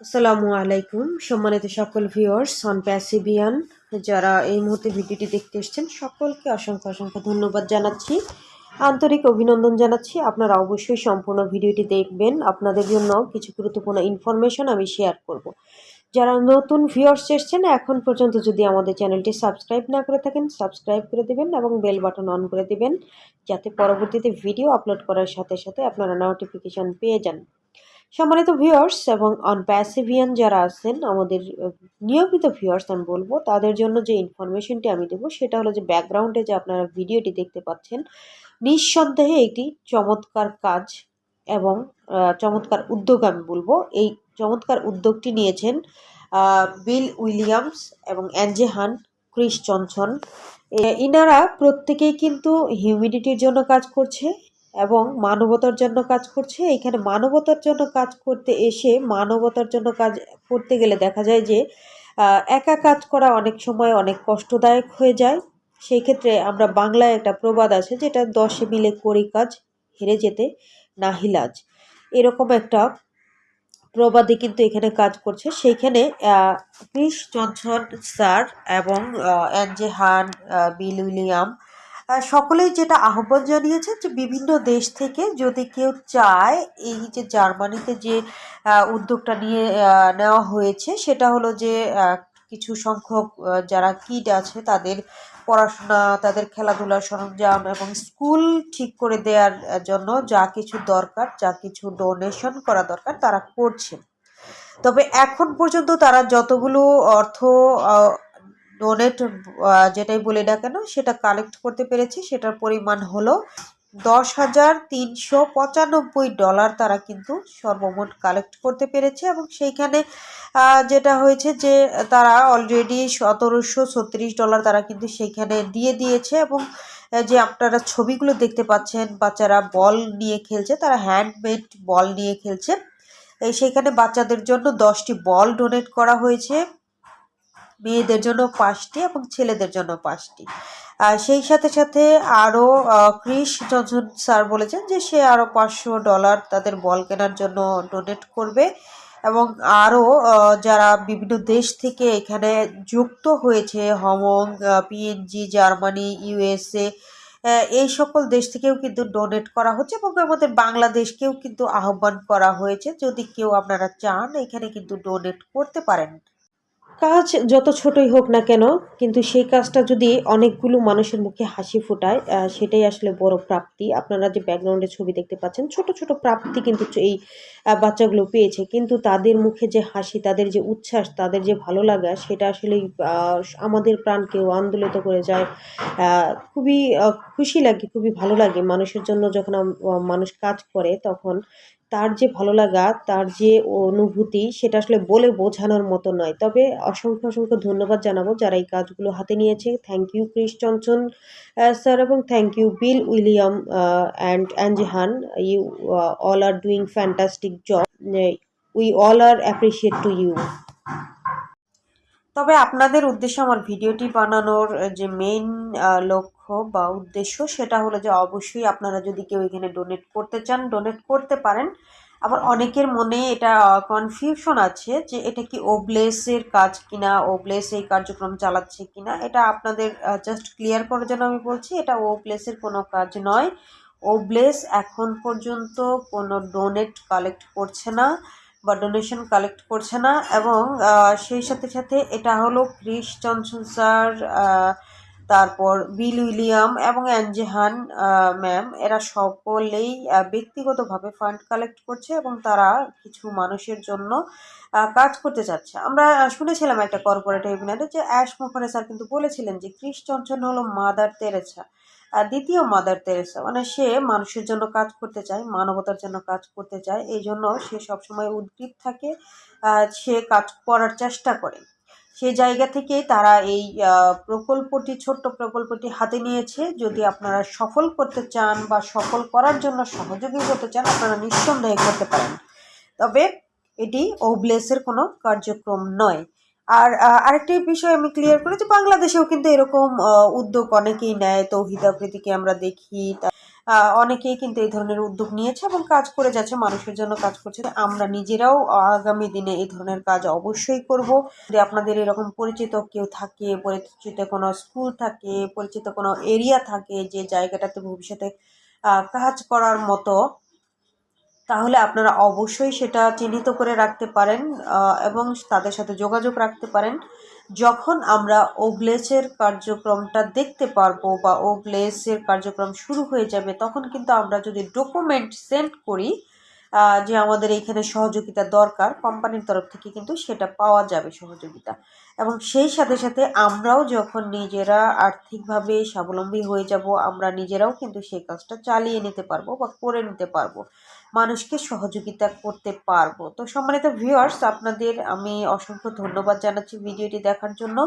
আসসালামু আলাইকুম। সম্মানিত সকল ভিউয়ার্স অন প্যাসিভিয়ান যারা এই মুহূর্তে ভিডিওটি দেখতে এসেছেন, সকলকে অসংখ্য অসংখ্য ধন্যবাদ জানাচ্ছি। আন্তরিক অভিনন্দন জানাচ্ছি। আপনারা অবশ্যই সম্পূর্ণ ভিডিওটি দেখবেন। আপনাদের জন্য কিছু গুরুত্বপূর্ণ ইনফরমেশন আমি শেয়ার করব। যারা নতুন ভিউয়ার্স এসেছেন, এখন পর্যন্ত যদি আমাদের চ্যানেলটি সাবস্ক্রাইব না করে থাকেন সাবস্ক্রাইব করে দেবেন এবং বেল বাটন অন করে দেবেন, যাতে পরবর্তীতে ভিডিও আপলোড করার সাথে সাথে আপনারা নোটিফিকেশন পেয়ে যান। সম্মানিত ভিউয়ার্স এবং অন প্যাসিভিয়ান যারা আছেন, আমাদের নিয়মিত ভিউয়ার্স আমি বলব, তাদের জন্য যে ইনফরমেশনটি আমি দেবো, সেটা হলো যে ব্যাকগ্রাউন্ডে যে আপনারা ভিডিওটি দেখতে পাচ্ছেন, নিঃসন্দেহে একটি চমৎকার কাজ এবং চমৎকার উদ্যোগ আমি বলব। এই চমৎকার উদ্যোগটি নিয়েছেন বিল উইলিয়ামস এবং অ্যাঞ্জেহান ক্রিস জনসন ইনারা প্রত্যেকেই কিন্তু হিউমিডিটির জন্য কাজ করছে এবং মানবতার জন্য কাজ করছে। এখানে মানবতার জন্য কাজ করতে এসে মানবতার জন্য কাজ করতে গেলে দেখা যায় যে একা কাজ করা অনেক সময় অনেক কষ্টদায়ক হয়ে যায়। সেই ক্ষেত্রে আমরা বাংলায় একটা প্রবাদ আছে যেটা দশে মিলে করি কাজ, হেরে যেতে নাহিলাজ এরকম একটা প্রবাদে কিন্তু এখানে কাজ করছে। সেইখানে ক্রিস জনসন স্যার এবং অ্যাঞ্জে হান বিল উইলিয়াম সকলেই যেটা আহ্বান জানিয়েছে যে বিভিন্ন দেশ থেকে যদি কেউ চায় এই যে জার্মানিতে যে উদ্যোগটা নিয়ে নেওয়া হয়েছে সেটা হলো যে কিছু সংখ্যক যারা কিড আছে তাদের পড়াশোনা, তাদের খেলাধুলার সরঞ্জাম এবং স্কুল ঠিক করে দেওয়ার জন্য যা কিছু দরকার, যা কিছু ডোনেশন করা দরকার তারা করছে। তবে এখন পর্যন্ত তারা যতগুলো অর্থ ডোনেট যেটাই বলি না কেন, সেটা কালেক্ট করতে পেরেছি। সেটার পরিমাণ হলো দশ হাজার তিনশো পঁচানব্বই ডলার তারা কিন্তু সর্বমোট কালেক্ট করতে পেরেছে এবং সেইখানে যেটা হয়েছে যে তারা অলরেডি সতেরোশো ছত্রিশ ডলার তারা কিন্তু সেইখানে দিয়ে দিয়েছে এবং যে আপনারা ছবিগুলো দেখতে পাচ্ছেন, বাচ্চারা বল নিয়ে খেলছে, তারা হ্যান্ডমেড বল নিয়ে খেলছে। সেইখানে বাচ্চাদের জন্য দশটি বল ডোনেট করা হয়েছে। মেয়েদের জন্য পাঁচটি এবং ছেলেদের জন্য পাঁচটি। সেই সাথে সাথে আরও ক্রিস জনসন স্যার বলেছেন যে সে আরও পাঁচশো ডলার তাদের বল কেনার জন্য ডোনেট করবে এবং আরও যারা বিভিন্ন দেশ থেকে এখানে যুক্ত হয়েছে, হমং পিএনজি জার্মানি ইউএসএ এই সকল দেশ থেকেও কিন্তু ডোনেট করা হচ্ছে এবং আমাদের বাংলাদেশকেও কিন্তু আহ্বান করা হয়েছে। যদি কেউ আপনারা চান, এখানে কিন্তু ডোনেট করতে পারেন। কাজ যত ছোটই হোক না কেন, কিন্তু সেই কাজটা যদি অনেকগুলো মানুষের মুখে হাসি ফোটায় সেটাই আসলে বড় প্রাপ্তি। আপনারা যে ব্যাকগ্রাউন্ডে ছবি দেখতে পাচ্ছেন, ছোট ছোট প্রাপ্তি কিন্তু এই বাচ্চাগুলো পেয়েছে। কিন্তু তাদের মুখে যে হাসি, তাদের যে উচ্ছ্বাস, তাদের যে ভালো লাগা, সেটা আসলে আমাদের প্রাণকেও আন্দোলিত করে যায়। খুবই খুশি লাগে, খুবই ভালো লাগে। মানুষের জন্য যখন মানুষ কাজ করে, তখন তার যে ভালো লাগা, তার যে অনুভূতি, সেটা আসলে বলে বোঝানোর মতো নয়। তবে অসংখ্য অসংখ্য ধন্যবাদ জানাব যারা এই কাজগুলো হাতে নিয়েছে। থ্যাংক ইউ ক্রিস চঞ্চন স্যার এবং thank you Bill William and অ্যাঞ্জেহান you all are doing fantastic job we all are appreciate to you তবে আপনাদের উদ্দেশ্যে আমার ভিডিওটি বানানোর যে মেইন লক্ষ্য বা উদ্দেশ্য সেটা হলো যে অবশ্যই আপনারা যদি কেউ এখানে ডোনেট করতে চান ডোনেট করতে পারেন। আবার অনেকের মনে এটা কনফিউশন আছে যে এটা কি ওবলেসের কাজ কিনা ওবলেস এই কার্যক্রম চালাচ্ছে কিনা, এটা আপনাদের জাস্ট ক্লিয়ার করার জন্য আমি বলছি, এটা ওবলেসের কোনো কাজ নয়। ওবলেস এখন পর্যন্ত কোনো ডোনেট কালেক্ট করছে না বা ডোনেশন কালেক্ট করছে না এবং সেই সাথে সাথে এটা হলো ক্রিস জনসন স্যার তারপর বিল উইলিয়াম এবং অ্যাঞ্জেহান ম্যাম, এরা সকলেই ব্যক্তিগতভাবে ফান্ড কালেক্ট করছে এবং তারা কিছু মানুষের জন্য কাজ করতে চাচ্ছে। আমরা শুনেছিলাম একটা কর্পোরেট ওয়েবিনারে যে অ্যাশ মুখারে স্যার কিন্তু বলেছিলেন যে ক্রিস জনসন হলো মাদার তেরেছা দ্বিতীয় মাদার তেরেসা। মানে সে মানুষের জন্য কাজ করতে চায়, মানবতার জন্য কাজ করতে চায়, এই জন্য সে সবসময় উদ্গ্রীব থাকে সে কাজ করার চেষ্টা করে। সে জায়গা থেকে তারা এই প্রকল্পটি, ছোট্ট প্রকল্পটি হাতে নিয়েছে। যদি আপনারা সফল করতে চান বা সফল করার জন্য সহযোগী হতে চান, আপনারা নিঃসন্দেহে করতে পারেন। তবে এটি ওবলেসের কোনো কার্যক্রম নয়। আর আরেকটি বিষয় আমি ক্লিয়ার করি যে বাংলাদেশেও কিন্তু এরকম উদ্যোগ অনেকেই নেয়। তৌহিদ আফ্রিদিকে আমরা দেখি অনেকেই কিন্তু এই ধরনের উদ্যোগ নিয়েছে এবং কাজ করে যাচ্ছে, মানুষের জন্য কাজ করছে। আমরা নিজেরাও আগামী দিনে এই ধরনের কাজ অবশ্যই করব। যদি আপনাদের এরকম পরিচিত কেউ থাকে, পরিচিত কোনো স্কুল থাকে, পরিচিত কোনো এরিয়া থাকে, যে জায়গাটাতে ভবিষ্যতে কাজ করার মতো তাহলে আপনারা অবশ্যই সেটা চিহ্নিত করে রাখতে পারেন এবং তাদের সাথে যোগাযোগ রাখতে পারেন। যখন আমরা ওগ্লেসের কার্যক্রমটা দেখতে পারব বা ওগ্লেসের কার্যক্রম শুরু হয়ে যাবে, তখন কিন্তু আমরা যদি ডকুমেন্ট সেন্ড করি যে আমাদের এইখানে সহযোগিতা দরকার, কোম্পানির তরফ থেকে কিন্তু সেটা পাওয়া যাবে সহযোগিতা। এবং সেই সাথে সাথে আমরাও যখন নিজেরা আর্থিকভাবে স্বাবলম্বী হয়ে যাব, আমরা নিজেরাও কিন্তু সেই কাজটা চালিয়ে নিতে পারব বা করে নিতে পারব। মানুষকে সহযোগিতা করতে পারব। তো সম্মানিত ভিউয়ার্স আপনাদের আমি অসংখ্য ধন্যবাদ জানাচ্ছি ভিডিওটি দেখার জন্য।